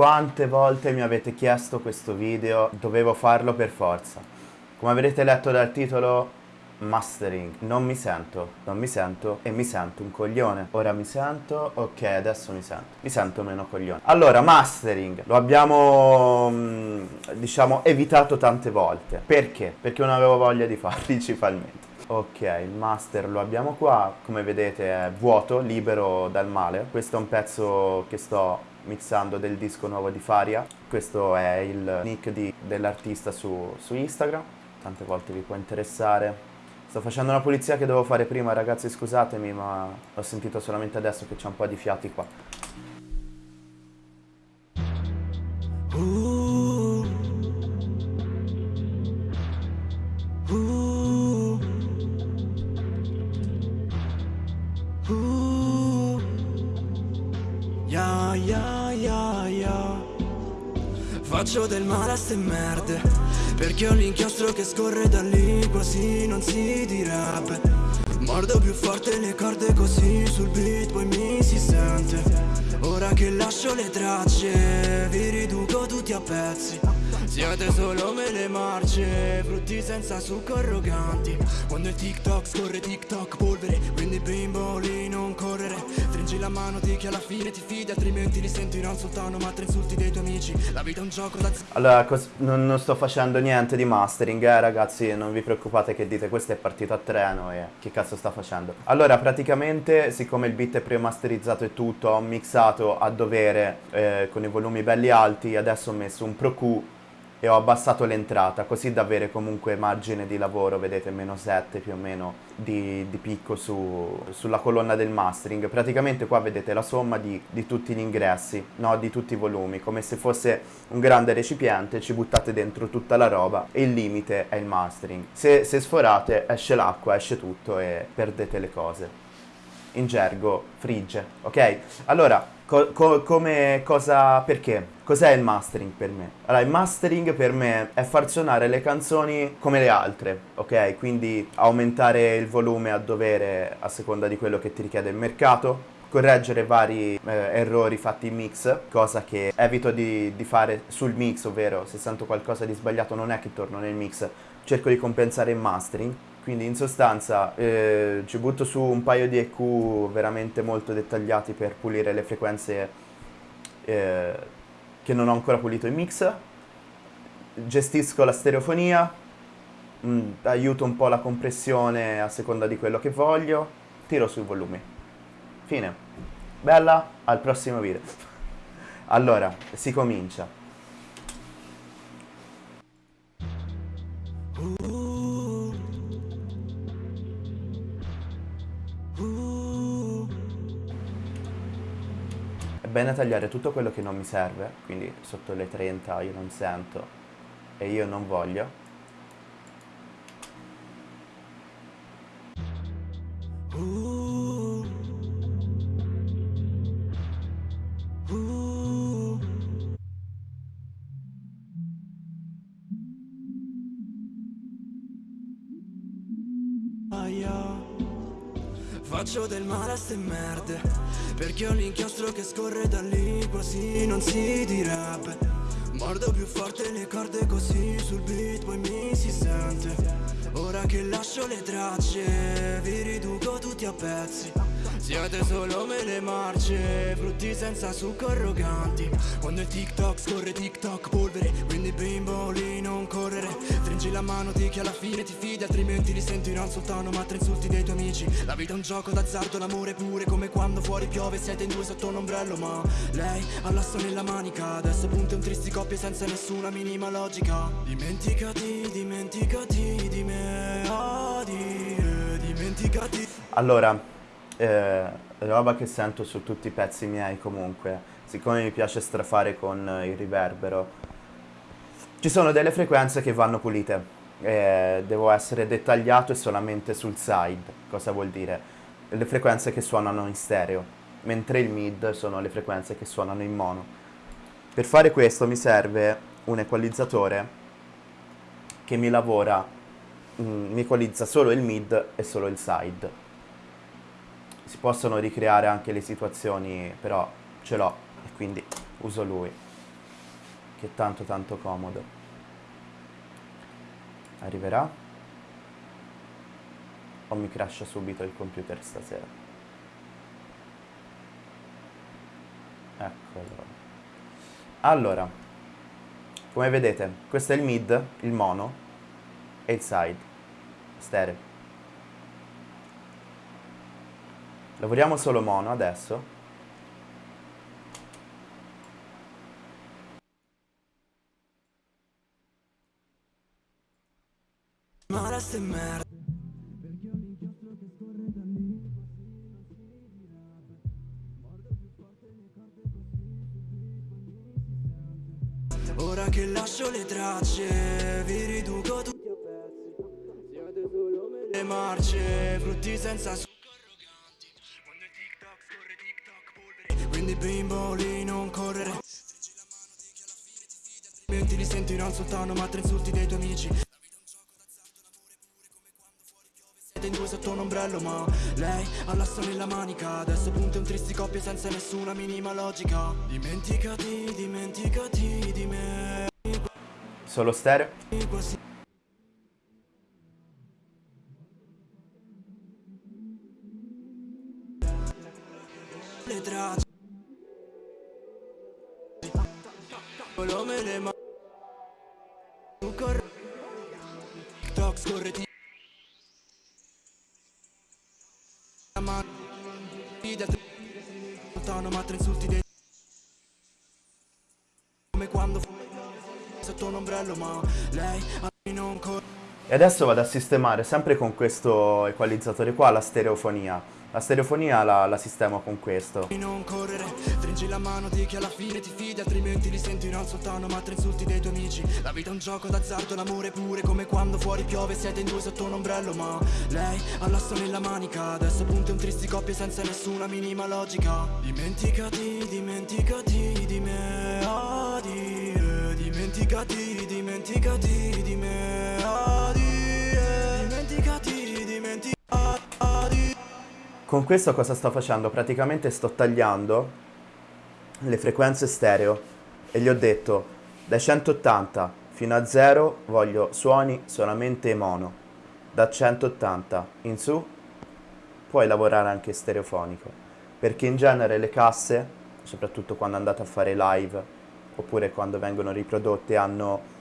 quante volte mi avete chiesto questo video, dovevo farlo per forza. Come avrete letto dal titolo, mastering. Non mi sento, non mi sento e mi sento un coglione. Ora mi sento, ok, adesso mi sento. Mi sento meno coglione. Allora, mastering, lo abbiamo, mm, diciamo, evitato tante volte. Perché? Perché non avevo voglia di farlo principalmente. Ok, il master lo abbiamo qua, come vedete è vuoto, libero dal male. Questo è un pezzo che sto mixando del disco nuovo di Faria. Questo è il nick dell'artista su, su Instagram, tante volte vi può interessare. Sto facendo una pulizia che dovevo fare prima, ragazzi scusatemi, ma ho sentito solamente adesso che c'è un po' di fiati qua. Ste merde perché ho l'inchiostro che scorre da lì quasi non si direbbe. Mordo più forte le corde così sul beat poi mi si sente. Ora che lascio le tracce vi riduco tutti a pezzi siete solo mele marce, frutti senza succo arroganti. Quando il TikTok scorre TikTok polvere Quindi bimboli non correre. Stringi la mano di chi alla fine ti fidi Altrimenti li sentiranno soltanto ma tre insulti dei tuoi amici. La vita è un gioco da... Allora, non, non, sto facendo niente di mastering, eh ragazzi Non vi preoccupate che dite questo è partito a treno e che cazzo sta facendo? Allora, praticamente, siccome il beat è pre-masterizzato e tutto Ho mixato a dovere eh, con i volumi belli alti Adesso ho messo un Pro Q e ho abbassato l'entrata così da avere comunque margine di lavoro, vedete meno 7 più o meno di, di picco su, sulla colonna del mastering. Praticamente qua vedete la somma di, di tutti gli ingressi, no? di tutti i volumi, come se fosse un grande recipiente, ci buttate dentro tutta la roba e il limite è il mastering. Se, se sforate esce l'acqua, esce tutto e perdete le cose in gergo frigge, ok? Allora, co co come cosa, perché? Cos'è il mastering per me? Allora, il mastering per me è far suonare le canzoni come le altre, ok? Quindi aumentare il volume a dovere a seconda di quello che ti richiede il mercato, correggere vari eh, errori fatti in mix, cosa che evito di, di, fare sul mix, ovvero se sento qualcosa di sbagliato non è che torno nel mix, cerco di compensare in mastering quindi in sostanza eh, ci butto su un paio di EQ veramente molto dettagliati per pulire le frequenze eh, che non ho ancora pulito in mix, gestisco la stereofonia, mh, mm, aiuto un po' la compressione a seconda di quello che voglio, tiro sui volumi. Fine. Bella, al prossimo video. Allora, si comincia. Bene tagliare tutto quello che non mi serve, quindi sotto le 30 io non sento e io non voglio. Faccio del male a ste merde. Perché ho l'inchiostro che scorre da lì Quasi non si direbbe. Mordo più forte le corde così Sul beat poi mi si sente. Ora che lascio le tracce Vi riduco tutti a pezzi siete solo mele marce Frutti senza succo arroganti. Quando il TikTok scorre TikTok polvere Quindi bimboli non correre. Stringi la mano di chi alla fine ti fidi Altrimenti li senti non soltanto ma tre insulti dei tuoi amici. La vita è un gioco d'azzardo, l'amore pure Come quando fuori piove siete in due sotto un ombrello Ma lei ha l'asso nella manica. Adesso punta un tristi coppie senza nessuna minima logica. Dimenticati, dimenticati di me di, eh, Dimenticati. Allora eh, roba che sento su tutti i pezzi miei comunque, siccome mi piace strafare con il riverbero, ci sono delle frequenze che vanno pulite, eh, devo essere dettagliato e solamente sul side, cosa vuol dire? Le frequenze che suonano in stereo, mentre il mid sono le frequenze che suonano in mono. Per fare questo mi serve un equalizzatore che mi lavora, mm, mi equalizza solo il mid e solo il side si possono ricreare anche le situazioni, però ce l'ho e quindi uso lui. che è tanto tanto comodo. Arriverà? O mi crasha subito il computer stasera? Eccolo. Allora, come vedete, questo è il mid, il mono e il side, stereo. Lavoriamo solo mono adesso. Ora che lascio le tracce Vi riduco tutti a pezzi Siete solo le marce Frutti senza alla fine ti fida Altrimenti li senti non soltanto ma tre insulti dei tuoi amici. Siete in due sotto un ombrello ma lei ha l'asso nella manica. Adesso punta un tristi coppie senza nessuna minima logica. Dimenticati, dimenticati di me. Solo stereo. Ombrello ma lei a me non E adesso vado a sistemare sempre con questo equalizzatore qua la stereofonia. La stereofonia la, la sistemo con questo. non correre Stringi la mano di chi alla fine ti fidi Altrimenti li senti non soltanto ma tre insulti dei tuoi amici La vita è un gioco d'azzardo, l'amore pure Come quando fuori piove siete in due sotto un ombrello Ma lei ha l'asso nella manica Adesso punta un tristi coppie senza nessuna minima logica Dimenticati, dimenticati di me ah, di, eh, Dimenticati, di me eh, Dimenticati, dimenticati Con questo cosa sto facendo? Praticamente sto tagliando le frequenze stereo e gli ho detto dai 180 fino a 0 voglio suoni solamente mono. Da 180 in su puoi lavorare anche stereofonico perché in genere le casse, soprattutto quando andate a fare live oppure quando vengono riprodotte, hanno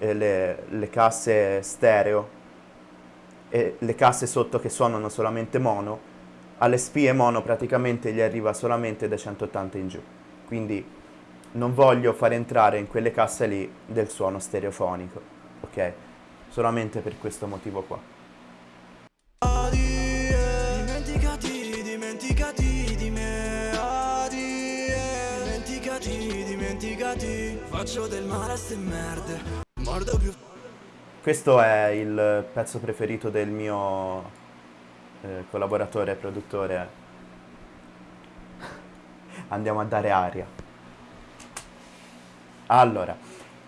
eh, le, le casse stereo e le casse sotto che suonano solamente mono alle spie mono praticamente gli arriva solamente da 180 in giù. Quindi non voglio far entrare in quelle casse lì del suono stereofonico, ok? Solamente per questo motivo qua. Dimenticati, dimenticati di me Adi, Dimenticati, dimenticati Faccio del male a ste merde Mordo più Questo è il pezzo preferito del mio eh, collaboratore produttore. Andiamo a dare aria. Allora,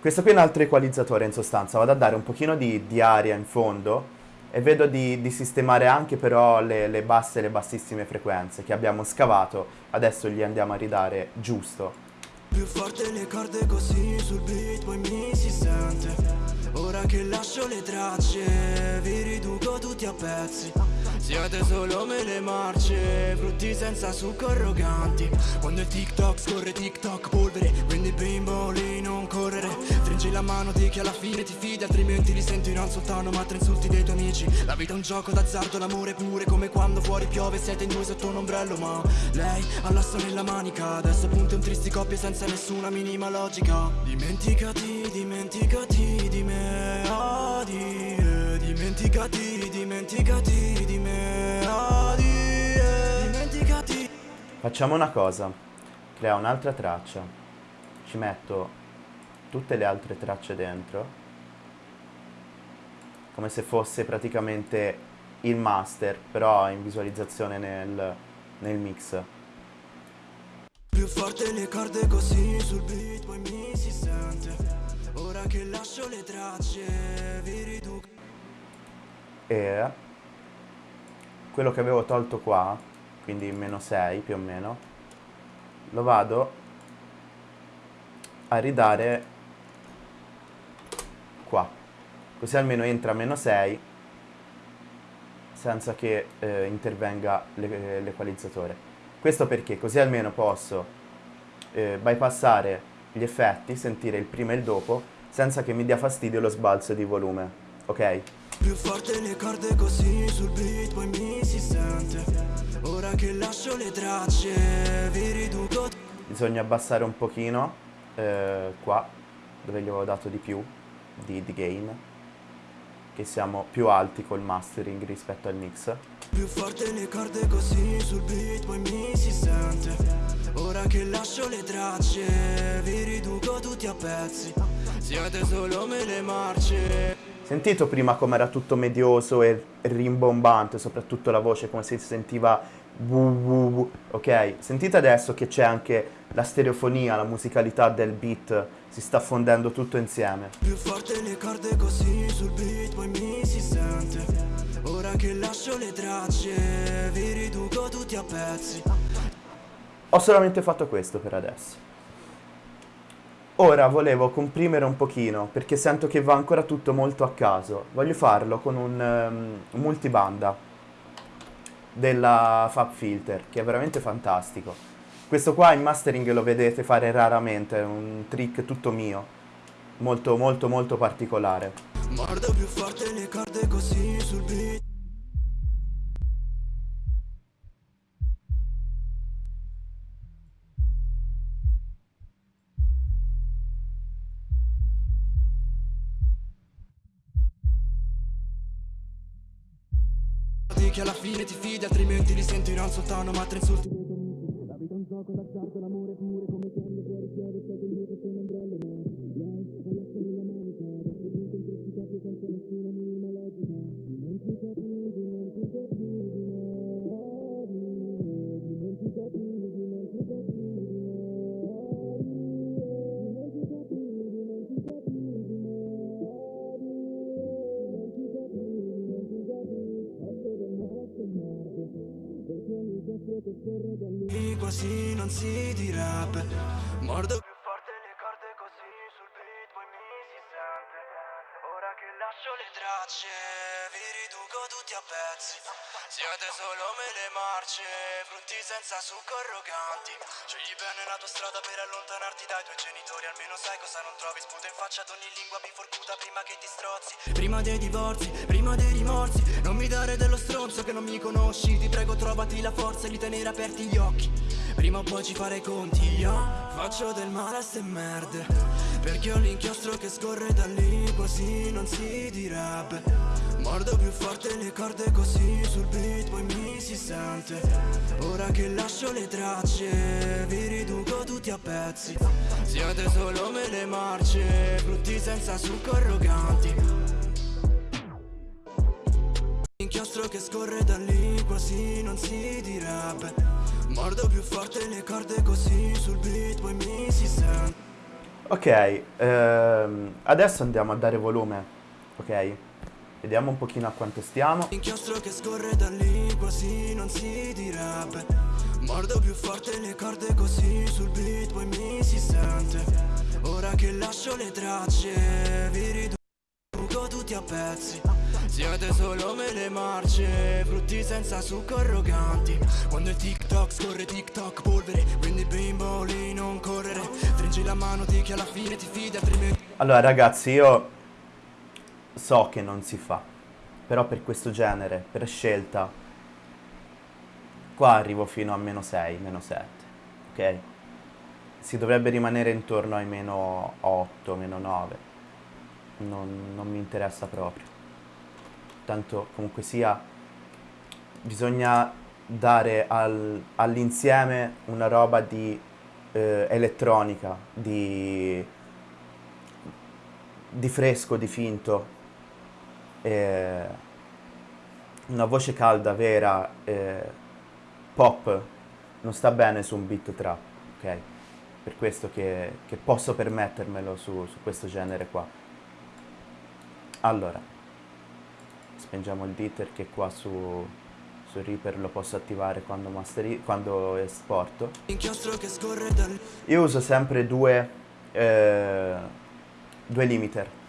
questo qui è un altro equalizzatore in sostanza, vado a dare un pochino di, di aria in fondo e vedo di, di sistemare anche però le, le basse e le bassissime frequenze che abbiamo scavato, adesso gli andiamo a ridare giusto. Più forte le corde così sul beat poi mi si sente. Ora che lascio le tracce vi riduco tutti a pezzi. Siete solo me le marce Frutti senza succo arroganti. Quando il TikTok scorre TikTok polvere Quindi bimboli non correre Stringi la mano di chi alla fine ti fidi Altrimenti li senti non soltanto ma tre insulti dei tuoi amici. La vita è un gioco d'azzardo, l'amore pure Come quando fuori piove siete in due sotto un ombrello Ma lei ha l'asso nella manica. Adesso punta un tristi coppie senza nessuna minima logica. Dimenticati, dimenticati di me ah, di, eh, Dimenticati, dimenticati di me ah, di, eh, Dimenticati. Facciamo una cosa, crea un'altra traccia, ci metto tutte le altre tracce dentro, come se fosse praticamente il master, però in visualizzazione nel, nel mix. Più forte le corde così sul beat poi mi si sente Ora che lascio le tracce vi riduco E quello che avevo tolto qua, quindi meno 6 più o meno, lo vado a ridare così almeno entra a meno 6 senza che eh, intervenga l'equalizzatore. Questo perché così almeno posso eh, bypassare gli effetti, sentire il prima e il dopo, senza che mi dia fastidio lo sbalzo di volume, ok? Più forte le corde così sul beat poi mi si sente Ora che lascio le tracce vi riduco Bisogna abbassare un pochino eh, qua dove gli avevo dato di più di, di gain che siamo più alti col mastering rispetto al mix più forte le corde così sul beat poi mi si sente. Ora che lascio le tracce vi riduco tutti a pezzi. Siete solo me le marce. Sentito prima come era tutto medioso e rimbombante, soprattutto la voce come si sentiva ok? Sentite adesso che c'è anche la stereofonia, la musicalità del beat, si sta fondendo tutto insieme. Più forte le corde così sul beat poi mi si sente. Ora che lascio le tracce vi riduco tutti a pezzi. Ho solamente fatto questo per adesso. Ora volevo comprimere un pochino perché sento che va ancora tutto molto a caso. Voglio farlo con un um, multibanda della Fab Filter che è veramente fantastico. Questo qua in mastering lo vedete fare raramente, è un trick tutto mio, molto molto molto particolare. Mordo più forte le corde così sul beat fine ti fidi altrimenti li senti non soltanto ma tre insulti. La vita è un gioco d'azzardo, l'amore pure come quando fuori state in che sono pezzi. Siete solo mele marce, frutti senza succo arroganti. Scegli bene la tua strada per allontanarti dai tuoi genitori. Almeno sai cosa non trovi, sputa in faccia ad ogni lingua biforcuta prima che ti strozzi. Prima dei divorzi, prima dei rimorsi. Non mi dare dello stronzo che non mi conosci. Ti prego trovati la forza di tenere aperti gli occhi Prima o poi ci farei conti, yeah. Faccio del male a ste merde. Perché ho l'inchiostro che scorre da lì Quasi non si direbbe. Mordo più forte le corde così sul beat Poi mi si sente. Ora che lascio le tracce Vi riduco tutti a pezzi. Siete solo me le marce Brutti senza succo arroganti Inchiostro che scorre da lì Quasi non si direbbe Mordo più forte le corde così sul beat poi mi si sente. Ok, ehm, adesso andiamo a dare volume, ok? Vediamo un pochino a quanto stiamo. Inchiostro che scorre da lì quasi non si direbbe. Mordo più forte le corde così sul beat poi mi si sente. Ora che lascio le tracce vi riduco tutti a pezzi siete solo me le marce Frutti senza succo arroganti. Quando il TikTok scorre TikTok polvere Quindi bimbo non correre. Stringi la mano di che alla fine ti fidi altrimenti Allora ragazzi io So che non si fa Però per questo genere, per scelta Qua arrivo fino a meno 6, meno 7 Ok? Si dovrebbe rimanere intorno ai meno 8, meno 9 non, non mi interessa proprio tanto comunque sia bisogna dare al, all'insieme una roba di eh, elettronica, di, di, fresco, di finto, eh, una voce calda, vera, eh, pop, non sta bene su un beat trap, ok? Per questo che, che posso permettermelo su, su questo genere qua. Allora, spengiamo il ditter che qua su, su Reaper lo posso attivare quando, masteri, quando esporto io uso sempre due, eh, due limiter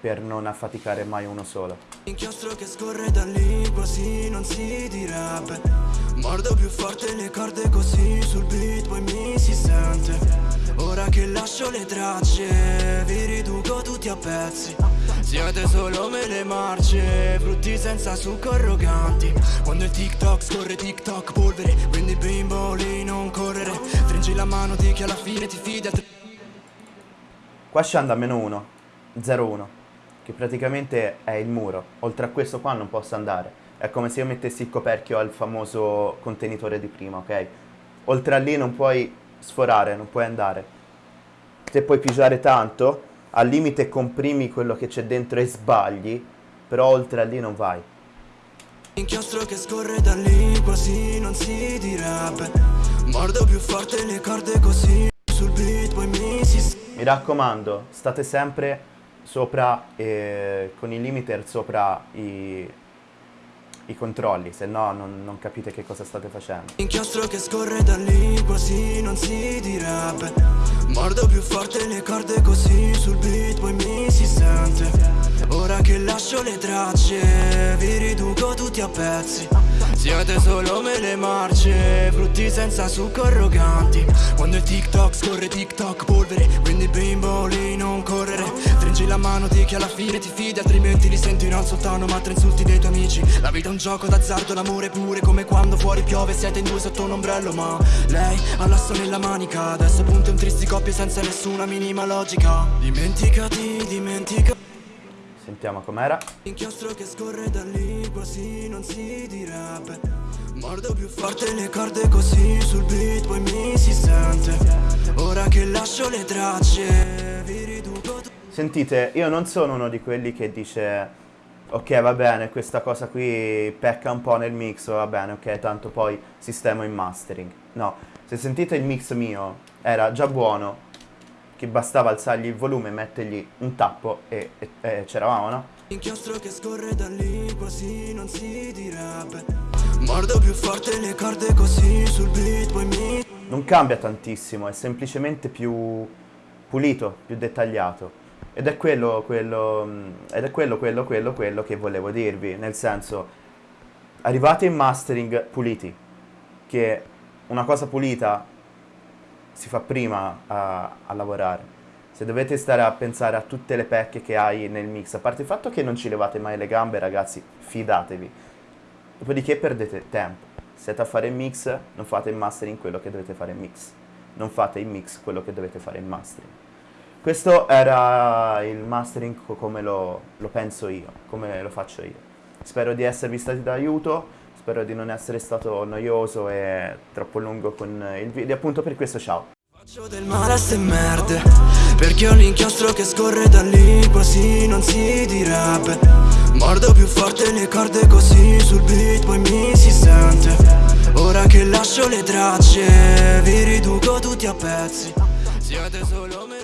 per non affaticare mai uno solo. Inchiostro che scorre da lì quasi non si direbbe. Mordo più forte le corde così sul beat poi mi si sente. Ora che lascio le tracce vi riduco tutti a pezzi Siete solo mele marce, frutti senza succo arroganti Quando il TikTok scorre TikTok polvere Quindi bimboli non correre Stringi la mano di chi alla fine ti fida Qua scende a meno 1, 0-1, che praticamente è il muro. Oltre a questo qua non posso andare. È come se io mettessi il coperchio al famoso contenitore di prima, ok? Oltre a lì non puoi sforare, non puoi andare. Se puoi pigiare tanto, al limite comprimi quello che c'è dentro e sbagli, però oltre a lì non vai. Inchiostro che scorre da lì quasi non si direbbe Mordo più forte le corde così sul beat poi mi si Mi raccomando, state sempre sopra, eh, con i limiter sopra i, i controlli, se no non, non capite che cosa state facendo. Inchiostro che scorre da lì quasi non si direbbe Mordo più forte le corde così sul beat poi mi si sente Ora che lascio le tracce vi riduco tutti a pezzi. Siete solo mele marce, frutti senza succo arroganti. Quando il TikTok scorre TikTok polvere Quindi bimboli non correre. Stringi la mano di chi alla fine ti fida Altrimenti li senti in alzottano ma tre insulti dei tuoi amici. La vita è un gioco d'azzardo, l'amore pure Come quando fuori piove siete in due sotto un ombrello Ma lei ha l'asso nella manica. Adesso punto in tristi coppie senza nessuna minima logica. Dimenticati, dimenticati Sentiamo com'era. Inchiostro che scorre da lì quasi non si direbbe Mordo più forte le corde così sul beat poi mi si sente Ora che lascio le tracce vi riduco Sentite, io non sono uno di quelli che dice ok va bene, questa cosa qui pecca un po' nel mix, va bene, ok, tanto poi sistemo in mastering. No, se sentite il mix mio era già buono, che bastava alzargli il volume, mettergli un tappo e, e- e c'eravamo, no? Inchiostro che scorre da lì quasi non si direbbe Mordo più forte le corde così sul beat poi mi Non cambia tantissimo, è semplicemente più pulito, più dettagliato. Ed è quello, quello, mh, ed è quello, quello, quello, quello che volevo dirvi. Nel senso, arrivate in mastering puliti, che una cosa pulita si fa prima a, a lavorare. Se dovete stare a pensare a tutte le pecche che hai nel mix, a parte il fatto che non ci levate mai le gambe, ragazzi, fidatevi. Dopodiché perdete tempo. Siete a fare il mix, non fate il mastering quello che dovete fare in mix. Non fate in mix quello che dovete fare in mastering. Questo era il mastering co- come lo, lo penso io, come lo faccio io. Spero di esservi stati d'aiuto, spero di non essere stato noioso e troppo lungo con il video. Appunto per questo ciao. Faccio del male a ste merde Perché ho l'inchiostro che scorre da lì quasi non si direbbe Mordo più forte le corde così sul beat poi mi si sente Ora che lascio le tracce vi riduco tutti a pezzi Siete solo marce